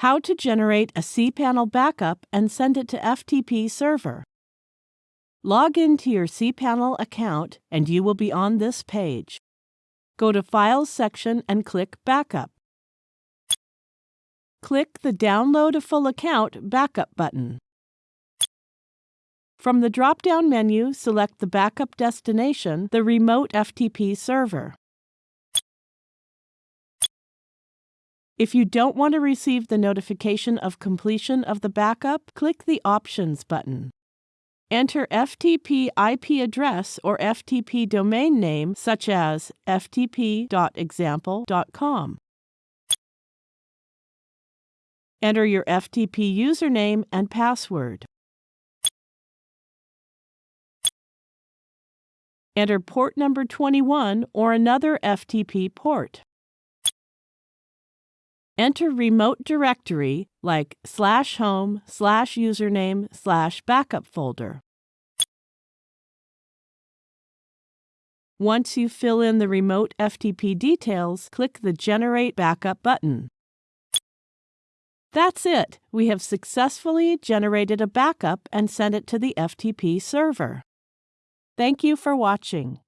How to generate a cPanel backup and send it to FTP server. Log into your cPanel account and you will be on this page. Go to Files section and click Backup. Click the Download a Full Account Backup button. From the drop-down menu, select the backup destination, the remote FTP server. If you don't want to receive the notification of completion of the backup, click the Options button. Enter FTP IP address or FTP domain name such as ftp.example.com. Enter your FTP username and password. Enter port number 21 or another FTP port. Enter remote directory like slash home slash username slash backup folder. Once you fill in the remote FTP details, click the Generate Backup button. That's it. We have successfully generated a backup and sent it to the FTP server. Thank you for watching.